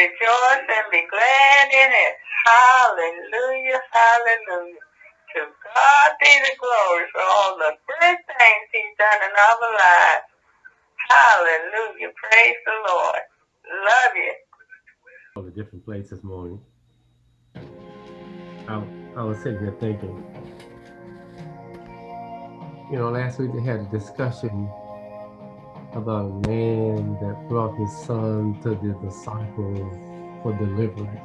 rejoice and be glad in it. Hallelujah, hallelujah. To God be the glory for all the good things he's done in our lives. Hallelujah. Praise the Lord. Love you. All the different places this morning. I, I was sitting here thinking, you know, last week they had a discussion about a man that brought his son to the disciples for deliverance,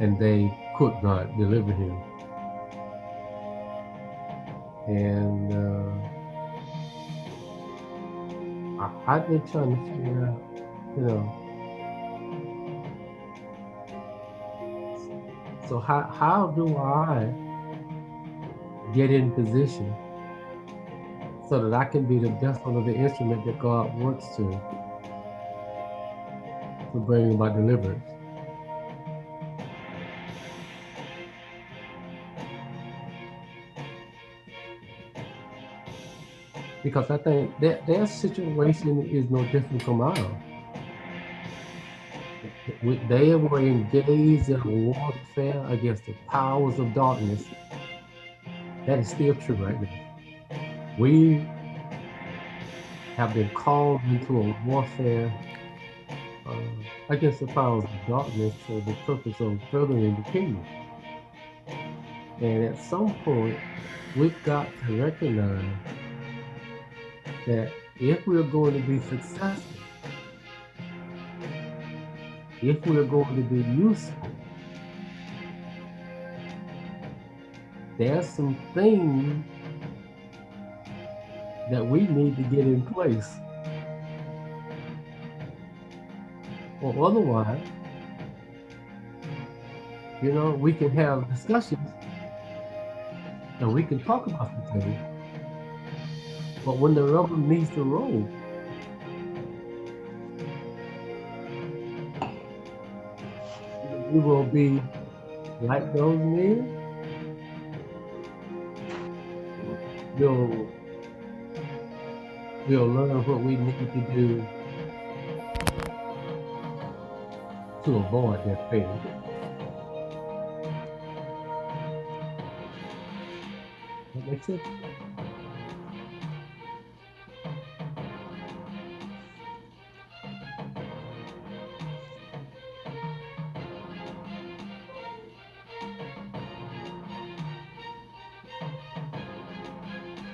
and they could not deliver him. And uh, I, I've been trying to figure out, you know, so how, how do I get in position so that I can be the vessel of the instrument that God wants to to bring about deliverance. Because I think that their situation is no different from ours. They were engaged in warfare against the powers of darkness. That is still true right now. We have been called into a warfare uh, against the powers of darkness for the purpose of furthering the kingdom. And at some point, we've got to recognize that if we're going to be successful, if we're going to be useful, there's some things that we need to get in place. Or otherwise, you know, we can have discussions and we can talk about the things. But when the rubber meets the road, we will be like those men. We'll we'll learn what we need to do to avoid that fate. That makes sense?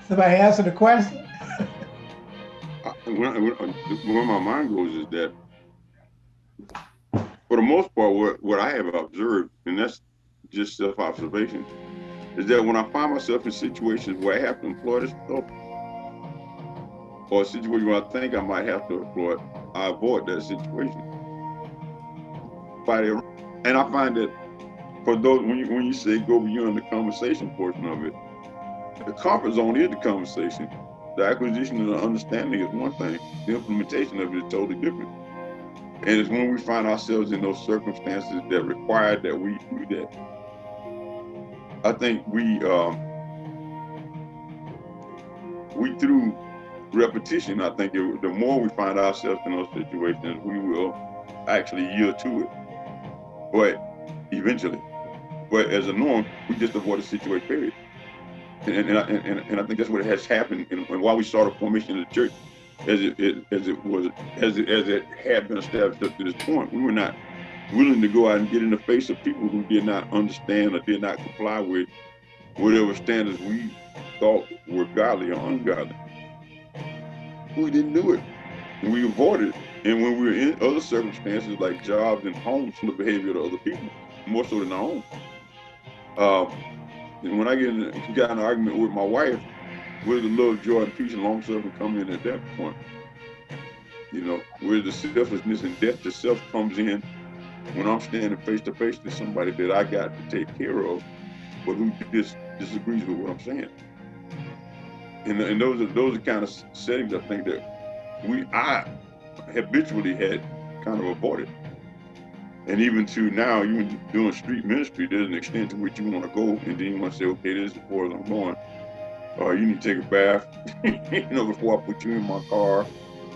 Somebody answer the question? When, uh, where my mind goes is that for the most part, what, what I have observed, and that's just self-observation, is that when I find myself in situations where I have to employ this stuff, or a situation where I think I might have to employ it, I avoid that situation. And I find that for those, when you, when you say go beyond the conversation portion of it, the comfort zone is the conversation. The acquisition of the understanding is one thing. The implementation of it is totally different. And it's when we find ourselves in those circumstances that require that we do that. I think we um, we through repetition, I think it, the more we find ourselves in those situations, we will actually yield to it. But eventually, but as a norm, we just avoid the situation, period. And, and, and, and, I think that's what has happened. And, and why we saw the formation of the church as it, it, as it was as it, as it had been established up to this point. We were not willing to go out and get in the face of people who did not understand or did not comply with whatever standards we thought were godly or ungodly. We didn't do it. We avoided it. And when we were in other circumstances like jobs and homes from the behavior of other people, more so than our own. Um, and when I get in, got in an argument with my wife, where the love, joy, and peace and long suffering come in at that point? You know, where the selflessness and death to self comes in when I'm standing face to face with somebody that I got to take care of, but who dis disagrees with what I'm saying. And, and those are those are kind of settings I think that we I habitually had kind of avoided. And even to now, even doing street ministry, there's an extent to which you want to go, and then you want to say, okay, this is as far I'm going. Uh, you need to take a bath, you know, before I put you in my car.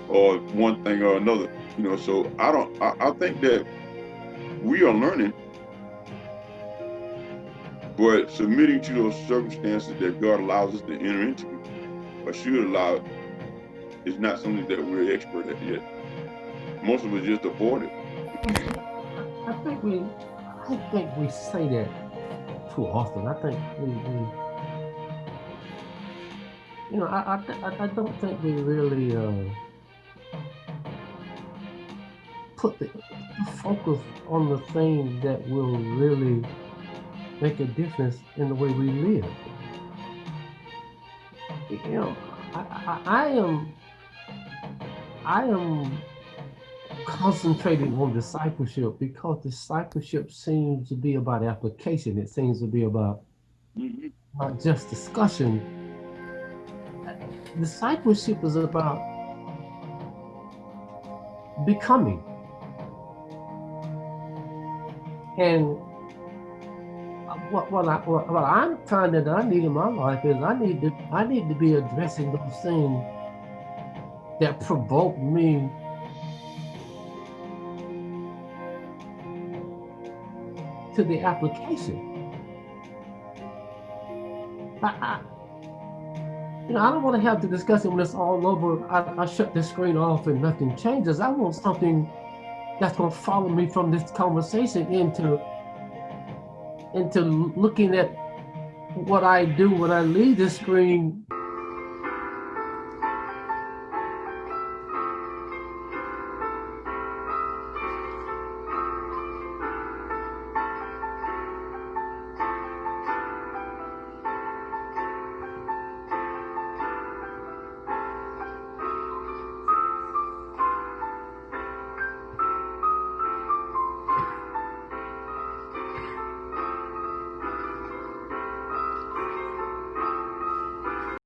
or one thing or another. You know, so I don't. I, I think that we are learning, but submitting to those circumstances that God allows us to enter into, or should allow, is not something that we're expert at yet. Most of us just avoid it. Think we, I think we say that too often. I think we, we you know, I, I, I don't think we really uh, put the, focus on the thing that will really make a difference in the way we live. You know, I, I, I am, I am concentrating on discipleship because discipleship seems to be about application. It seems to be about mm-hmm. not just discussion. Discipleship is about becoming. And what what I what, what I'm finding that I need in my life is I need to I need to be addressing those things that provoke me to the application. I, I, you know, I don't want to have to discuss it when it's all over. I, I shut the screen off and nothing changes. I want something that's going to follow me from this conversation into into looking at what I do when I leave the screen